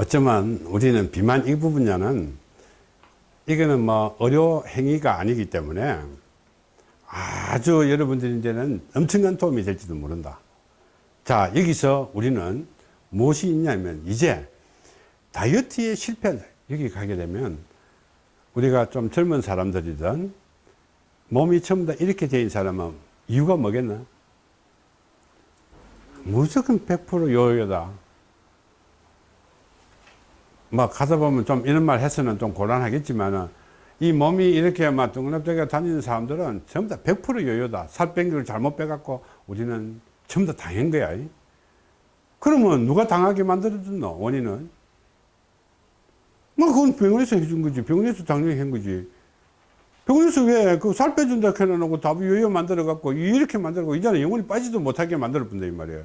어쩌면 우리는 비만 이 부분야는 이거는 뭐 의료 행위가 아니기 때문에 아주 여러분들 이제는 엄청난 도움이 될지도 모른다. 자, 여기서 우리는 무엇이 있냐면 이제 다이어트에 실패, 여기 가게 되면 우리가 좀 젊은 사람들이든 몸이 전부 다 이렇게 된 사람은 이유가 뭐겠나? 무조건 100% 요요다. 뭐 가다 보면 좀 이런 말 해서는 좀 곤란하겠지만은 이 몸이 이렇게 막 둥그럽게 다니는 사람들은 전부 다 100% 요요다. 살 뺀 걸 잘못 빼갖고 우리는 전부 다 당한 거야. 그러면 누가 당하게 만들어줬노? 원인은? 뭐 그건 병원에서 해준 거지. 병원에서 당연히 한 거지. 병원에서 왜 그 살 빼준다 해놓고 답이 요요 만들어갖고 이렇게 만들고 이제는 영원히 빠지도 못하게 만들어 본다 이 말이야.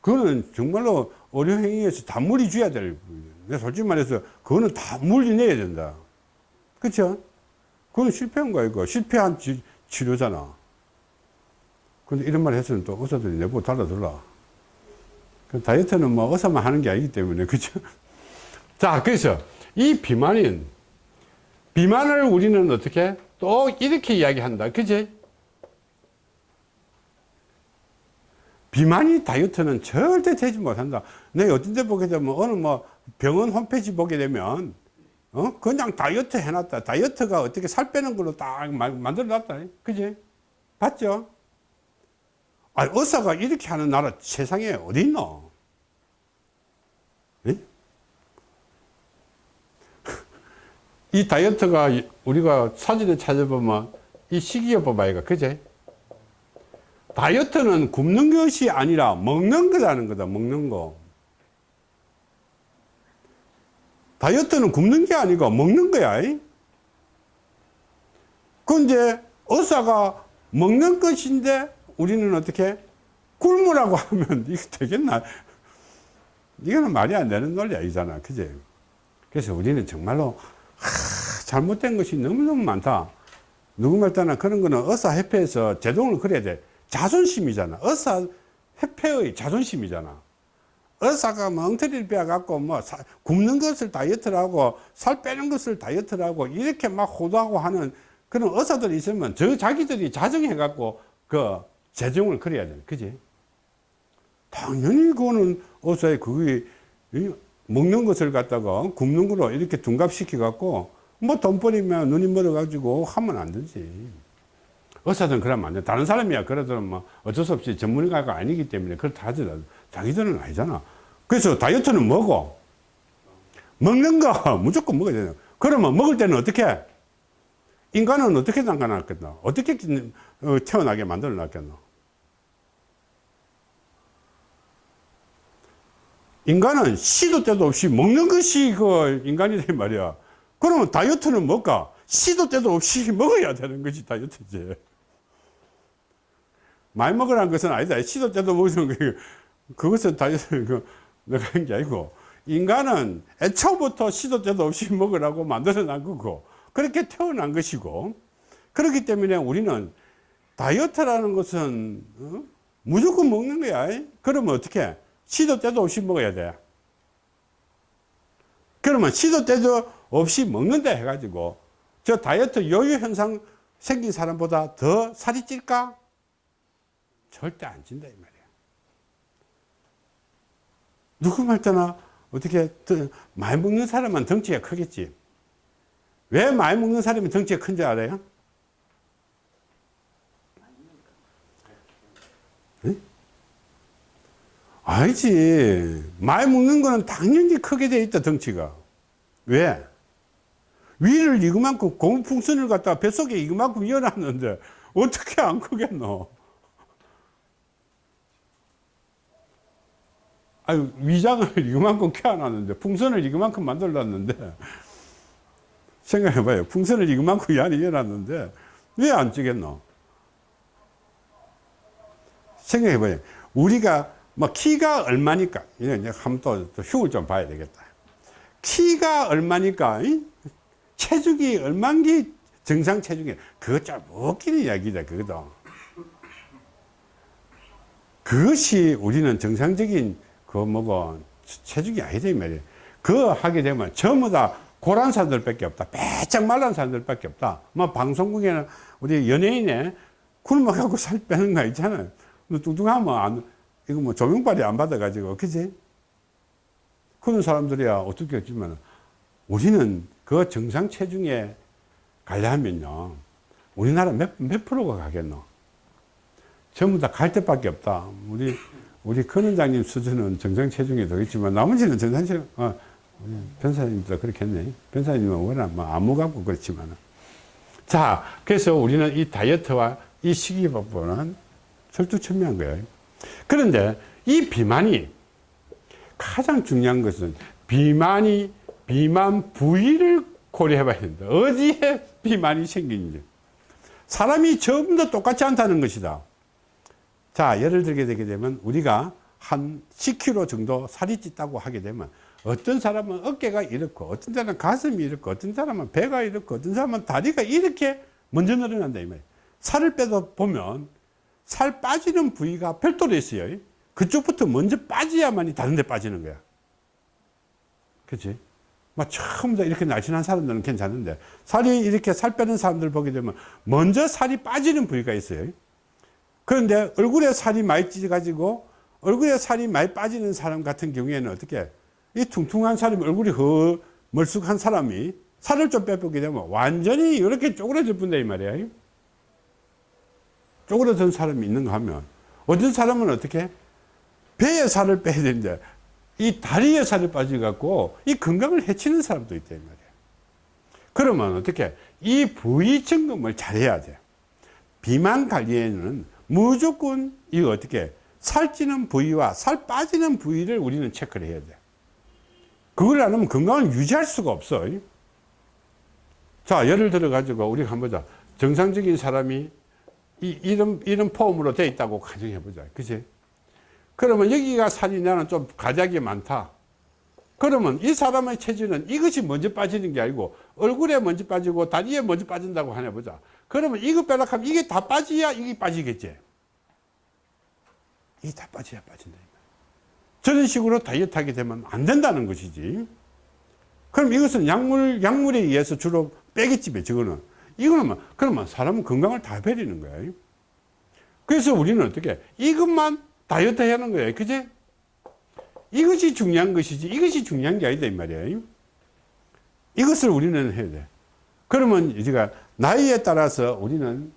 그거는 정말로 의료행위에서 다 물이 줘야 될, 내 솔직히 말해서 그거는 다 물이 내야 된다. 그쵸? 그건 실패한 거야, 이거. 실패한 지, 치료잖아. 근데 이런 말 해서는 또 의사들이 내보고 달라들라. 그 다이어트는 뭐 의사만 하는 게 아니기 때문에, 그죠? 자, 그래서 이 비만인, 비만을 우리는 어떻게? 또 이렇게 이야기한다. 그지? 비만이 다이어트는 절대 되지 못한다. 내가 어떤 데 보게 되면 어느 뭐 병원 홈페이지 보게 되면 어? 그냥 다이어트 해놨다. 다이어트가 어떻게 살 빼는 걸로 딱 만들어 놨다. 그지? 봤죠? 아, 의사가 이렇게 하는 나라 세상에 어디 있노? 에? 이 다이어트가 우리가 사진을 찾아보면 이 식이요법 아이가 그제? 다이어트는 굶는 것이 아니라 먹는 거라는 거다 먹는 거 다이어트는 굶는 게 아니고 먹는 거야. 그 이제 의사가 먹는 것인데 우리는 어떻게 굶으라고 하면 이거 되겠나 이거는 말이 안 되는 논리 아니잖아 그제 그래서 우리는 정말로 하, 잘못된 것이 너무너무 많다. 누구 말따나 그런 거는 의사협회에서 제동을 그려야 돼. 자존심이잖아. 의사 협회의 자존심이잖아. 의사가 뭐 엉터리를 빼갖고 뭐 사, 굶는 것을 다이어트라고 살 빼는 것을 다이어트라고 이렇게 막 호도하고 하는 그런 의사들이 있으면 저 자기들이 자정해갖고 그 재정을 그려야 돼. 그지? 당연히 그거는 의사의 그게 먹는 것을 갖다가 굶는 거로 이렇게 둔갑시켜 갖고 뭐 돈 버리면 눈이 멀어 가지고 하면 안 되지. 의사들은 그러면 안 돼. 다른 사람이야. 그래도 뭐 어쩔 수 없이 전문가가 아니기 때문에 그렇다 하더라도 자기들은 아니잖아. 그래서 다이어트는 뭐고? 먹는 거 무조건 먹어야 되는 그러면 먹을 때는 어떻게? 인간은 어떻게 담가놨겠노? 어떻게 어, 태어나게 만들어 놨겠노? 인간은 시도 때도 없이 먹는 것이 그 인간이란 말이야. 그러면 다이어트는 뭘까? 시도 때도 없이 먹어야 되는 것이 다이어트지. 많이 먹으라는 것은 아니다. 시도 때도 먹는 게 그것은 다이어트 그 내가 한 게 아니고 인간은 애초부터 시도 때도 없이 먹으라고 만들어 난 거고 그렇게 태어난 것이고 그렇기 때문에 우리는 다이어트라는 것은 어? 무조건 먹는 거야. 그러면 어떻게? 시도 때도 없이 먹어야 돼. 그러면 시도 때도 없이 먹는다 해가지고 저 다이어트 요요 현상 생긴 사람보다 더 살이 찔까? 절대 안 찐다 이 말이야 누구 말따나 어떻게 많이 먹는 사람은 덩치가 크겠지 왜 많이 먹는 사람이 덩치가 큰지 알아요? 네? 알지 많이 먹는 거는 당연히 크게 돼 있다 덩치가 왜? 위를 이만큼 고무풍선을 갖다 뱃속에 이만큼 이어놨는데 어떻게 안 크겠노 아유, 위장을 이만큼 켜놨는데, 풍선을 이만큼 만들어놨는데, 생각해봐요. 풍선을 이만큼 이 안에 이어놨는데, 왜 안 찌겠노? 생각해봐요. 우리가, 뭐, 키가 얼마니까, 이제 한번 또, 또 흉을 좀 봐야 되겠다. 키가 얼마니까, 이? 체중이 얼만기 정상 체중이, 그것 좀 웃기는 이야기다, 그거도. 그것이 우리는 정상적인 그 뭐고 체중이 아니다 이 말이에요. 그거 하게 되면 전부 다 고란 사람들 밖에 없다. 빼짝 말란 사람들 밖에 없다. 뭐 방송국에는 우리 연예인에 굶어가고 살 빼는 거 있잖아요. 뭐 뚱뚱하면 안, 이거 뭐 조명발이 안 받아가지고, 그지? 그런 사람들이야 어떻게 했지만 우리는 그 정상 체중에 가려면요. 우리나라 몇, 몇 프로가 가겠노? 전부 다 갈 데밖에 없다. 우리, 우리 큰 원장님 수준은 정상 체중에 되겠지만 나머지는 정상 체중, 어, 변사님도 그렇겠네. 변사님은 워낙 뭐 안무 갖고 그렇지만. 자, 그래서 우리는 이 다이어트와 이 식이요법은 철두철미한 거예요. 그런데 이 비만이 가장 중요한 것은 비만이 비만 부위를 고려해 봐야 된다. 어디에 비만이 생기는지. 사람이 전부 다 똑같지 않다는 것이다. 자, 예를 들게 되게 되면 우리가 한 10kg 정도 살이 찐다고 하게 되면 어떤 사람은 어깨가 이렇고 어떤 사람은 가슴이 이렇고 어떤 사람은 배가 이렇고 어떤 사람은 다리가 이렇게 먼저 늘어난다 이 말이에요. 살을 빼도 보면 살 빠지는 부위가 별도로 있어요. 그쪽부터 먼저 빠져야만이 다른 데 빠지는 거야. 그치? 막 처음부터 이렇게 날씬한 사람들은 괜찮은데 살이 이렇게 살 빼는 사람들 보게 되면 먼저 살이 빠지는 부위가 있어요. 그런데 얼굴에 살이 많이 찌가지고 얼굴에 살이 많이 빠지는 사람 같은 경우에는 어떻게 이 퉁퉁한 사람이 얼굴이 허 멀쑥한 사람이 살을 좀 빼보게 되면 완전히 이렇게 쪼그라질 뿐다 이 말이야. 쪼그라든 사람이 있는가 하면 어떤 사람은 어떻게 배에 살을 빼야 되는데 이 다리에 살이 빠져갖고 이 건강을 해치는 사람도 있다 이 말이야. 그러면 어떻게 이 부위 점검을 잘해야 돼. 비만 관리에는 무조건 이거 어떻게 살찌는 부위와 살 빠지는 부위를 우리는 체크를 해야 돼. 그걸 안 하면 건강을 유지할 수가 없어. 자, 예를 들어 가지고 우리가 한번 보자. 정상적인 사람이 이, 이런, 이런 폼으로 돼 있다고 가정해 보자. 그치? 그러면 여기가 살이 나는 좀 가작이 많다. 그러면 이 사람의 체질은 이것이 먼저 빠지는 게 아니고 얼굴에 먼저 빠지고 다리에 먼저 빠진다고 하나 보자. 그러면 이거 빼라 하면 이게 다 빠지야 이게 빠지겠지. 이게 다 빠져야 빠진다. 저런 식으로 다이어트 하게 되면 안 된다는 것이지. 그럼 이것은 약물, 약물에 의해서 주로 빼겠지, 저거는. 이거는 뭐, 그러면 사람은 건강을 다 버리는 거야. 그래서 우리는 어떻게, 이것만 다이어트 해야 하는 거예요. 그지? 이것이 중요한 것이지, 이것이 중요한 게 아니다, 이 말이야. 이것을 우리는 해야 돼. 그러면 우리가 나이에 따라서 우리는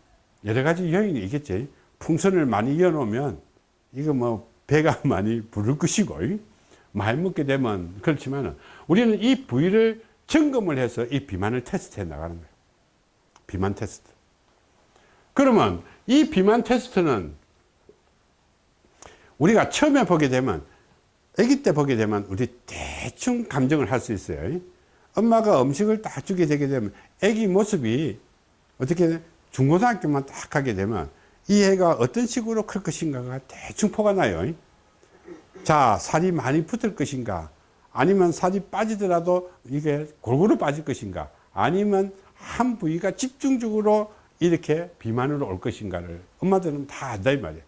여러 가지 요인이 있겠지. 풍선을 많이 이어놓으면, 이거 뭐, 배가 많이 부를 것이고 많이 먹게 되면 그렇지만 우리는 이 부위를 점검을 해서 이 비만을 테스트해 나가는 거예요. 비만 테스트. 그러면 이 비만 테스트는 우리가 처음에 보게 되면 아기 때 보게 되면 우리 대충 감정을 할 수 있어요. 엄마가 음식을 딱 주게 되게 되면 아기 모습이 어떻게 중고등학교만 딱 하게 되면 이 애가 어떤 식으로 클 것인가가 대충 포가 나요. 자, 살이 많이 붙을 것인가? 아니면 살이 빠지더라도 이게 골고루 빠질 것인가? 아니면 한 부위가 집중적으로 이렇게 비만으로 올 것인가를 엄마들은 다 안다 이 말이에요.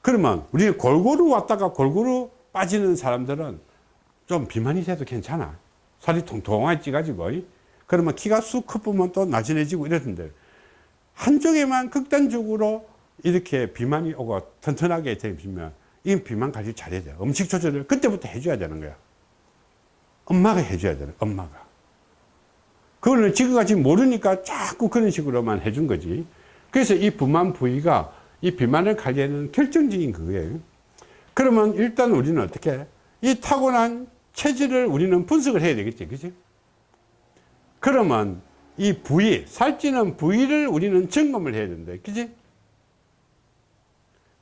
그러면 우리 골고루 왔다가 골고루 빠지는 사람들은 좀 비만이 돼도 괜찮아. 살이 통통하게 찌가지고. 그러면 키가 쑥 커보면 또 나진해지고 이러던데 한쪽에만 극단적으로 이렇게 비만이 오고 튼튼하게 되면 이 비만 관리 잘해야 돼. 음식 조절을 그때부터 해줘야 되는 거야. 엄마가 해줘야 되는 엄마가. 그거는 지금까지 모르니까 자꾸 그런 식으로만 해준 거지. 그래서 이 비만 부위가 이 비만을 관리하는 결정적인 그거예요. 그러면 일단 우리는 어떻게 이 타고난 체질을 우리는 분석을 해야 되겠지. 그지? 그러면 이 부위, 살찌는 부위를 우리는 점검을 해야 된다. 그지?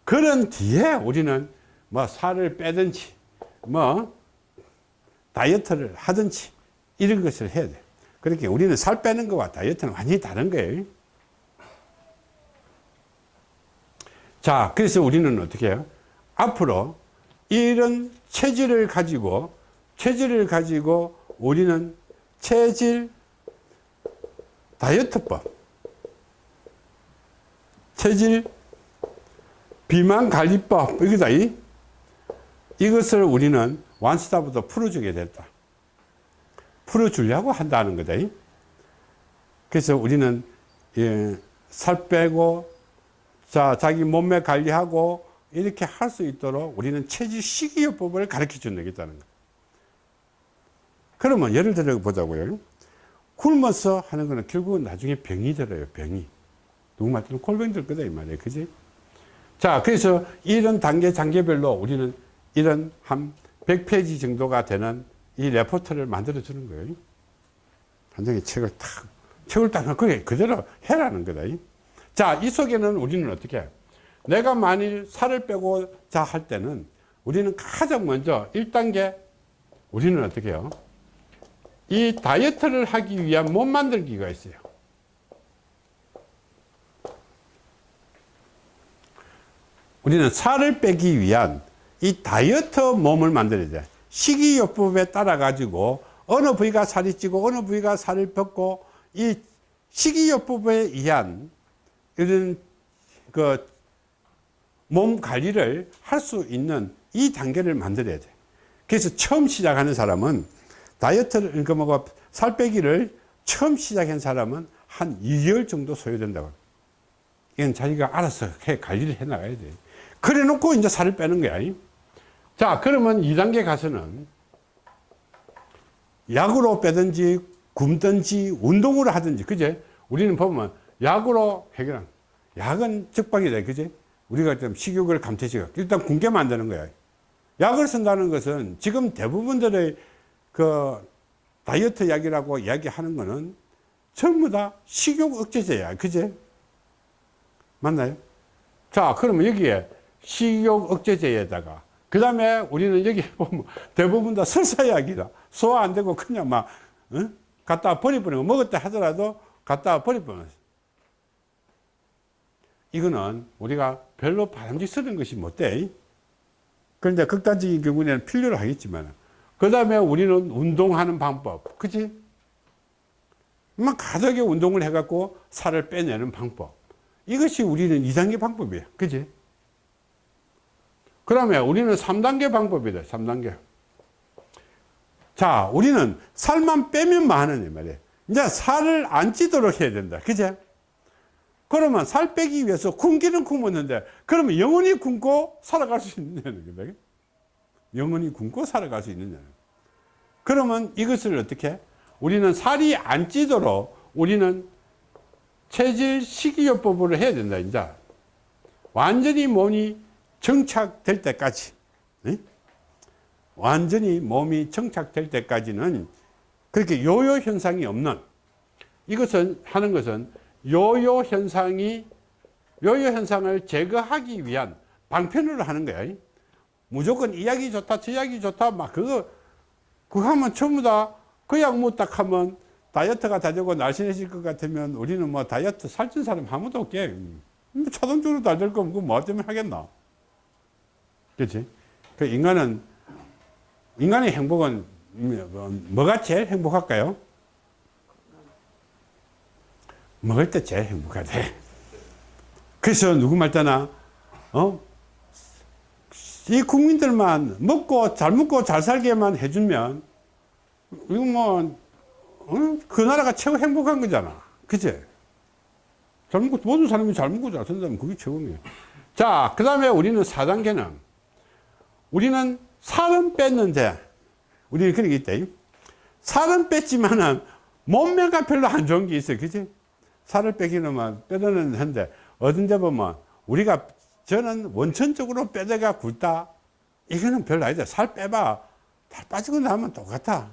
그런 뒤에 우리는 뭐 살을 빼든지 뭐 다이어트를 하든지 이런 것을 해야 돼. 그렇게 우리는 살 빼는 것과 다이어트는 완전히 다른 거예요. 자, 그래서 우리는 어떻게 해요? 앞으로 이런 체질을 가지고 체질을 가지고 우리는 체질 다이어트법, 체질 비만 관리법, 이거다. 이것을 우리는 완스탑부터 풀어주게 됐다. 풀어주려고 한다는 거다. 그래서 우리는 예, 살 빼고 자 자기 몸매 관리하고 이렇게 할 수 있도록 우리는 체질 식이요법을 가르쳐 준다는 거예요. 그러면 예를 들어 보자고요. 굶어서 하는 거는 결국은 나중에 병이 들어요. 병이. 누구 말처럼 골병 들 거다 이 말이에요. 그지? 자, 그래서 이런 단계 단계별로 우리는 이런 한 100페이지 정도가 되는 이 레포트를 만들어 주는 거예요. 한 장의 책을 탁, 책을 딱, 그게 그대로 해라는 거다. 자, 이 속에는 우리는 어떻게 해요? 내가 만일 살을 빼고 자 할 때는 우리는 가장 먼저 1단계 우리는 어떻게 해요? 이 다이어트를 하기 위한 몸 만들기가 있어요. 우리는 살을 빼기 위한 이 다이어트 몸을 만들어야 돼. 식이요법에 따라 가지고 어느 부위가 살이 찌고 어느 부위가 살을 뻗고 이 식이요법에 의한 이런 그 몸 관리를 할 수 있는 이 단계를 만들어야 돼. 그래서 처음 시작하는 사람은 다이어트를 그 뭐고 살 빼기를 처음 시작한 사람은 한 2개월 정도 소요된다고. 이건 자기가 알아서 해 관리를 해 나가야 돼. 그래 놓고 이제 살을 빼는 거야. 자, 그러면 2단계 가서는 약으로 빼든지 굶든지 운동으로 하든지, 그제? 우리는 보면 약으로 해결한, 약은 적박이다, 그제? 우리가 좀 식욕을 감퇴시켜. 일단 굶게 만드는 거야. 약을 쓴다는 것은 지금 대부분들의 그 다이어트 약이라고 이야기하는 거는 전부 다 식욕 억제제야. 그제? 맞나요? 자, 그러면 여기에 식욕 억제제에다가 그 다음에 우리는 여기 보면 대부분 다 설사약이다. 소화 안 되고 그냥 막 어? 갖다 버려버리고 먹었다 하더라도 갖다 버려버리는 이거는 우리가 별로 바람직스러운 것이 못돼. 그런데 극단적인 경우에는 필요로 하겠지만 그 다음에 우리는 운동하는 방법. 그치? 막 가덕에 운동을 해갖고 살을 빼내는 방법. 이것이 우리는 2단계 방법이에요. 그치? 그러면 우리는 3단계 방법이다 3단계. 자 우리는 살만 빼면 많은 말이에요. 이제 살을 안 찌도록 해야 된다. 그제 그러면 살 빼기 위해서 굶기는 굶었는데 그러면 영원히 굶고 살아갈 수 있느냐는 거다 영원히 굶고 살아갈 수 있느냐. 그러면 이것을 어떻게? 우리는 살이 안 찌도록 우리는 체질 식이요법으로 해야 된다 이제 완전히 몸이 정착될 때까지 네? 완전히 몸이 정착될 때까지는 그렇게 요요 현상이 없는 이것은 하는 것은 요요 현상이 요요 현상을 제거하기 위한 방편으로 하는 거야 무조건 이 약이 좋다 저 약이 좋다 막 그거 그거 하면 전부 다 그 약 못 딱 하면 다이어트가 다 되고 날씬해질 것 같으면 우리는 뭐 다이어트 살찐 사람 아무도 없게. 뭐 자동적으로 다 될 거면 그뭐 때문에 하겠나? 그렇지 그 인간은 인간의 행복은 뭐가 제일 행복할까요? 먹을 때 제일 행복하대. 그래서 누구 말따나 어? 이 국민들만 먹고 잘 먹고 잘 살게만 해주면 이거 뭐, 어? 그 나라가 최고 행복한 거잖아. 그치? 잘 먹고, 모든 사람이 잘 먹고 잘 산다면 그게 최고네요. 자, 그 다음에 우리는 4단계는 우리는 살은 뺐는데, 우리는 그런 게 있다. 살은 뺐지만은 몸매가 별로 안 좋은 게 있어요. 그치? 살을 빼기는 막 빼드는 한데, 어딘데 보면 우리가 저는 원천적으로 뼈대가 굵다. 이거는 별로 아니다. 살 빼봐. 다 빠지고 나면 똑같아.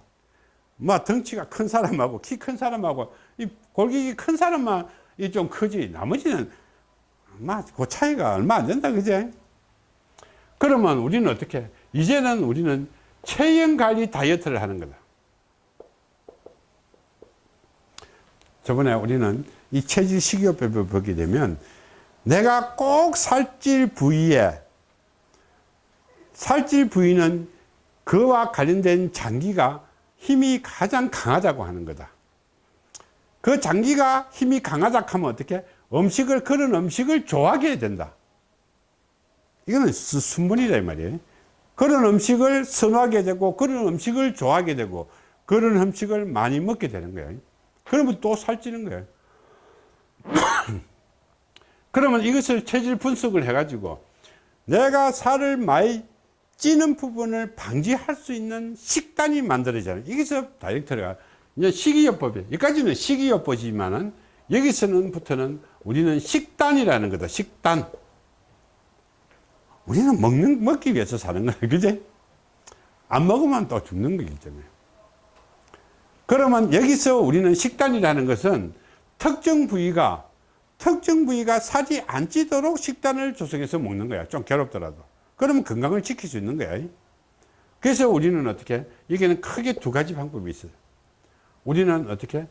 뭐 덩치가 큰 사람하고 키 큰 사람하고 이 골격이 큰 사람만 이 좀 크지. 나머지는 막그 차이가 얼마 안 된다. 그제? 그러면 우리는 어떻게? 이제는 우리는 체형 관리 다이어트를 하는 거다. 저번에 우리는 이 체질 식이요법을 보게 되면 내가 꼭 살찔 부위에 살찔 부위는 그와 관련된 장기가 힘이 가장 강하다고 하는 거다. 그 장기가 힘이 강하다 하면 어떻게? 음식을, 그런 음식을 좋아하게 해야 된다. 이거는 순분이다, 이 말이에요. 그런 음식을 선호하게 되고 그런 음식을 좋아하게 되고 그런 음식을 많이 먹게 되는 거예요. 그러면 또 살찌는 거예요. 그러면 이것을 체질 분석을 해가지고 내가 살을 많이 찌는 부분을 방지할 수 있는 식단이 만들어져요. 여기서 다이렉터가 이제 식이요법이 여기까지는 식이요법이지만은 여기서는부터는 우리는 식단이라는 거다. 식단. 우리는 먹는 먹기 위해서 사는 거야. 그지? 안 먹으면 또 죽는 거기 때문에. 그러면 여기서 우리는 식단이라는 것은 특정 부위가 특정 부위가 살이 안 찌도록 식단을 조성해서 먹는 거야. 좀 괴롭더라도. 그러면 건강을 지킬 수 있는 거야. 그래서 우리는 어떻게? 여기는 크게 두 가지 방법이 있어요. 우리는 어떻게?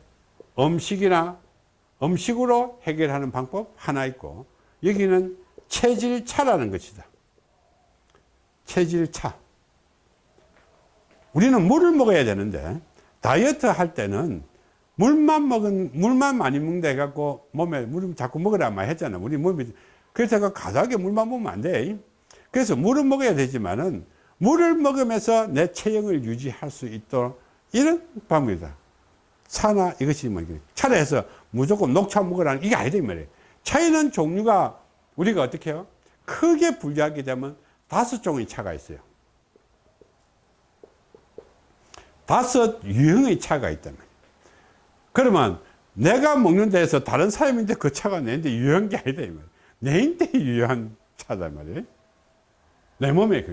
음식이나 음식으로 해결하는 방법 하나 있고 여기는 체질차라는 것이다. 체질차. 우리는 물을 먹어야 되는데 다이어트 할 때는 물만 먹은 물만 많이 먹는다 해갖고 몸에 물 자꾸 먹으라만 했잖아. 우리 몸이 그래서 가다하게 물만 먹으면 안 돼. 그래서 물은 먹어야 되지만은 물을 먹으면서 내 체형을 유지할 수 있도록 이런 방법이다. 차나 이것이 뭐 차라 해서 무조건 녹차 먹으라는 이게 아니다 이 말이에요. 차에는 종류가 우리가 어떻게 해요? 크게 분류하게 되면 다섯 종의 차가 있어요. 다섯 유형의 차가 말이에요. 그러면 내가 먹는 데에서 다른 사람인데 그 차가 내인데 유효한 게 아니다. 내인데 유효한 차단 말이에요. 내 몸에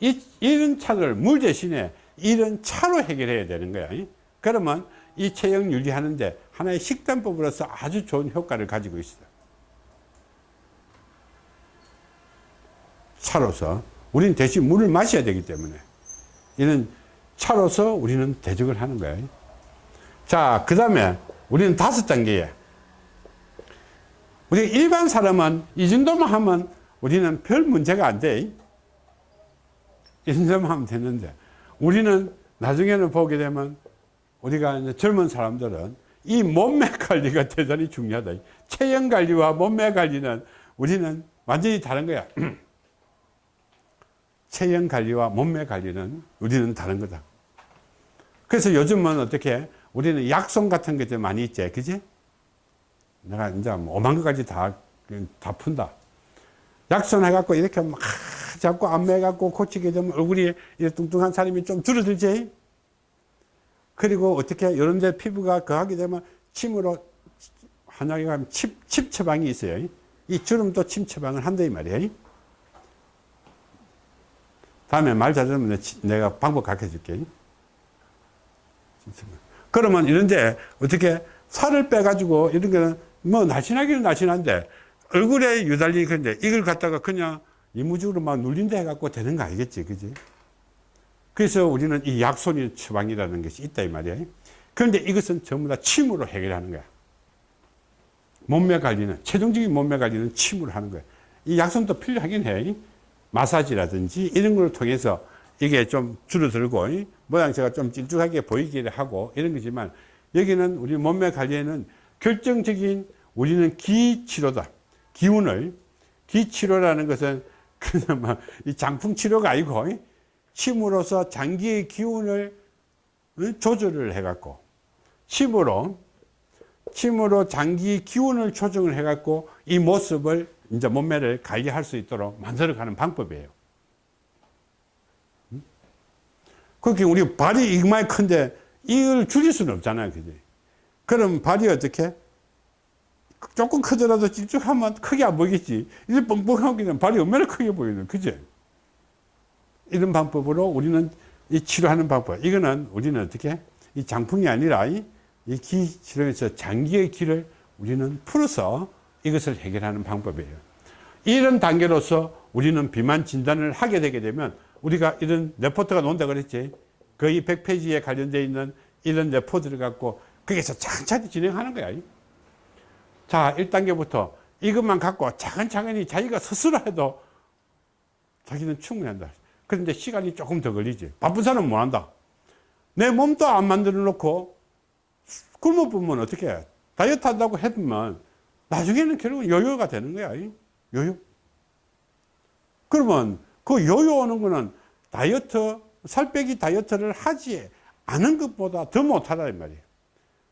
이, 이런 차를 물 대신에 이런 차로 해결해야 되는 거야. 그러면 이 체형 유지하는데 하나의 식단법으로서 아주 좋은 효과를 가지고 있어. 차로서 우리는 대신 물을 마셔야 되기 때문에 이런 차로서 우리는 대적을 하는 거예요. 자, 그 다음에 우리는 다섯 단계에 우리 일반 사람은 이 정도만 하면 우리는 별 문제가 안 돼. 이 정도만 하면 되는데 우리는 나중에는 보게 되면 우리가 이제 젊은 사람들은 이 몸매 관리가 대단히 중요하다. 체형 관리와 몸매 관리는 우리는 완전히 다른 거야. 체형 관리와 몸매 관리는 우리는 다른 거다. 그래서 요즘은 어떻게 우리는 약손 같은 것들 많이 있지, 그지? 내가 이제 뭐 오만 가지 다, 다 푼다. 약손 해갖고 이렇게 막 자꾸 안매갖고 고치게 되면 얼굴이 뚱뚱한 사람이 좀 줄어들지? 그리고 어떻게 이런 데 피부가 거하게 되면 침으로 한약에 가면 침, 침 처방이 있어요. 이 주름도 침 처방을 한다 이 말이에요. 다음에 말 잘들으면 내가 방법 가르쳐 줄게. 그러면 이런데 어떻게 살을 빼가지고 이런 거는 뭐 날씬하기는 날씬한데 얼굴에 유달리 그런데 이걸 갖다가 그냥 이무적으로 막 눌린다 해갖고 되는 거 아니겠지. 그지? 그래서 우리는 이 약손이 처방이라는 것이 있다 이 말이야. 그런데 이것은 전부 다 침으로 해결하는 거야. 몸매 관리는 최종적인 몸매 관리는 침으로 하는 거야. 이 약손도 필요하긴 해. 마사지라든지 이런 걸 통해서 이게 좀 줄어들고 모양새가 좀 찔쭉하게 보이기를 하고 이런 거지만 여기는 우리 몸매 관리에는 결정적인 우리는 기치료다. 기운을 기치료라는 것은 그냥 이 장풍 치료가 아니고 침으로써 장기의 기운을 조절을 해갖고 침으로 침으로 장기 기운을 조정을 해갖고 이 모습을 이제 몸매를 관리할 수 있도록 만들어가는 방법이에요. 그렇게 우리 발이 이만 큰데 이걸 줄일 수는 없잖아요. 그지? 그럼 발이 어떻게? 조금 크더라도 찔쭉하면 크게 안 보이겠지. 이제 뻥뻥하기는 발이 얼마나 크게 보이는, 그지? 이런 방법으로 우리는 이 치료하는 방법. 이거는 우리는 어떻게? 이 장풍이 아니라 이기 치료에서 장기의 기를 우리는 풀어서 이것을 해결하는 방법이에요. 이런 단계로서 우리는 비만 진단을 하게 되게 되면 우리가 이런 레포트가 나온다 그랬지. 거의 100페이지에 관련되어 있는 이런 레포트를 갖고 거기서 차근차근 진행하는 거야. 자, 1단계부터 이것만 갖고 차근차근히 자기가 스스로 해도 자기는 충분한다. 그런데 시간이 조금 더 걸리지. 바쁜 사람은 못 한다. 내 몸도 안 만들어 놓고 굶어 보면 어떻게 해? 다이어트 한다고 했으면 나중에는 결국은 요요가 되는 거야. 요요. 그러면 그 요요 오는 거는 다이어트, 살 빼기 다이어트를 하지 않은 것보다 더 못하다 이 말이에요.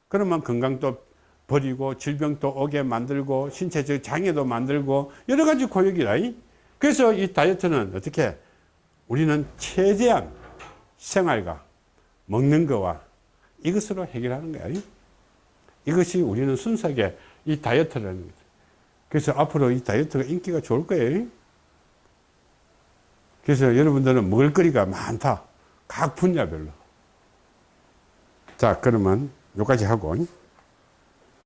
그러면 건강도 버리고 질병도 오게 만들고 신체적 장애도 만들고 여러 가지 고역이라. 그래서 이 다이어트는 어떻게 우리는 최대한 생활과 먹는 거와 이것으로 해결하는 거야. 이것이 우리는 순수하게 이 다이어트라는 거죠. 그래서 앞으로 이 다이어트가 인기가 좋을 거예요. 그래서 여러분들은 먹을 거리가 많다. 각 분야별로. 자, 그러면 여기까지 하고.